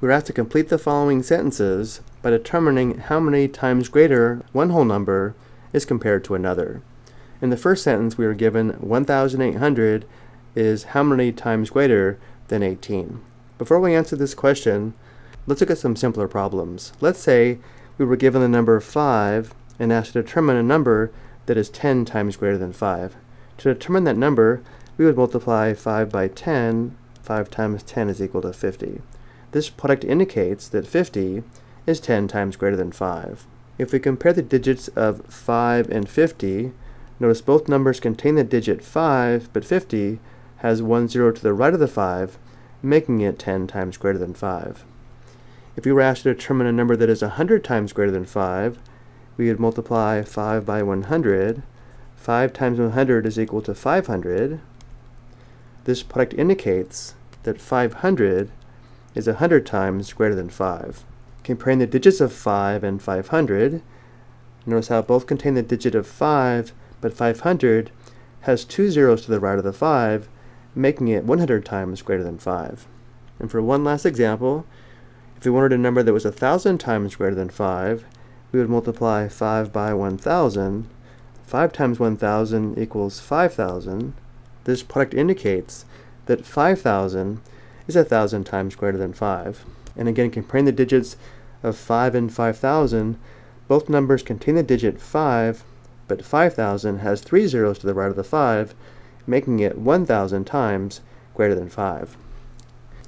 we're asked to complete the following sentences by determining how many times greater one whole number is compared to another. In the first sentence, we are given 1,800 is how many times greater than 18. Before we answer this question, let's look at some simpler problems. Let's say we were given the number 5 and asked to determine a number that is 10 times greater than 5. To determine that number, we would multiply 5 by 10. 5 times 10 is equal to 50. This product indicates that 50 is 10 times greater than 5. If we compare the digits of 5 and 50, notice both numbers contain the digit 5, but 50 has one zero to the right of the 5, making it 10 times greater than 5. If we were asked to determine a number that is 100 times greater than 5, we would multiply 5 by 100. 5 times 100 is equal to 500. This product indicates that 500 is 100 times greater than 5. Comparing the digits of 5 and 500, notice how both contain the digit of 5, but 500 has two zeros to the right of the 5, making it 100 times greater than 5. And for one last example, if we wanted a number that was 1,000 times greater than 5, we would multiply 5 by 1,000. 5 times 1,000 equals 5,000. This product indicates that 5,000 is 1,000 times greater than 5. And again, comparing the digits of 5 and 5,000, both numbers contain the digit 5, but 5,000 has three zeros to the right of the 5, making it 1,000 times greater than 5.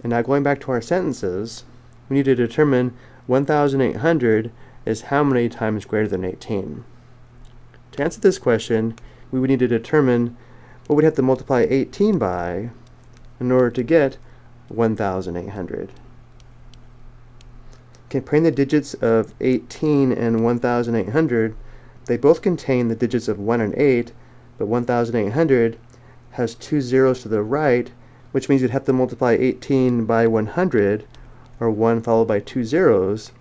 And now going back to our sentences, we need to determine 1,800 is how many times greater than 18. To answer this question, we would need to determine what we'd have to multiply 18 by in order to get 1,800. Comparing the digits of 18 and 1,800, they both contain the digits of 1 and 8, but 1,800 has two zeros to the right, which means you'd have to multiply 18 by 100, or 1 followed by two zeros,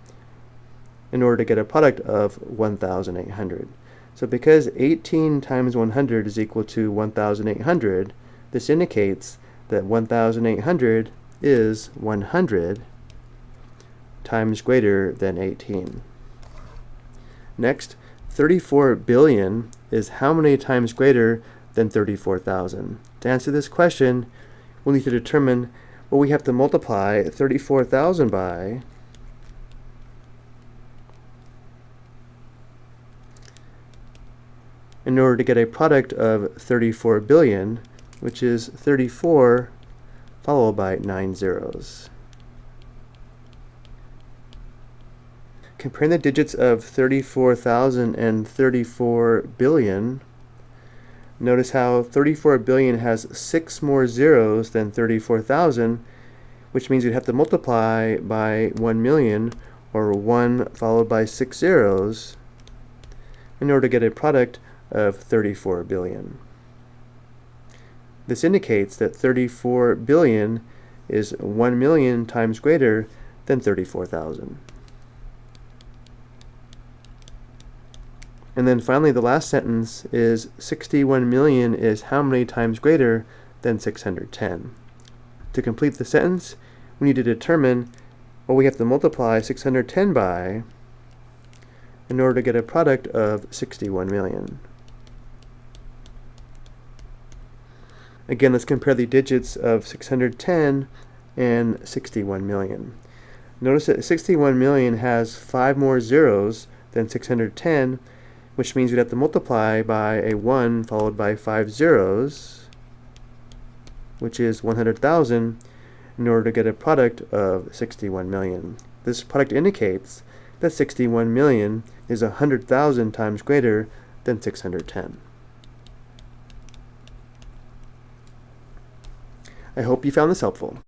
in order to get a product of 1,800. So because 18 times 100 is equal to 1,800, this indicates that 1,800 is 100 times greater than 18. Next, 34 billion is how many times greater than 34,000? To answer this question, we'll need to determine what we have to multiply 34,000 by in order to get a product of 34 billion, which is 34 followed by 9 zeros. Comparing the digits of 34,000 and 34 billion, notice how 34 billion has 6 more zeros than 34,000, which means you'd have to multiply by 1 million, or 1 followed by 6 zeros, in order to get a product of 34 billion. This indicates that 34 billion is 1 million times greater than 34,000. And then finally the last sentence is 61 million is how many times greater than 610. To complete the sentence, we need to determine what we have to multiply 610 by in order to get a product of 61 million. Again, let's compare the digits of 610 and 61 million. Notice that 61 million has five more zeros than 610, which means we'd have to multiply by a 1 followed by five zeros, which is 100,000, in order to get a product of 61 million. This product indicates that 61 million is 100,000 times greater than 610. I hope you found this helpful.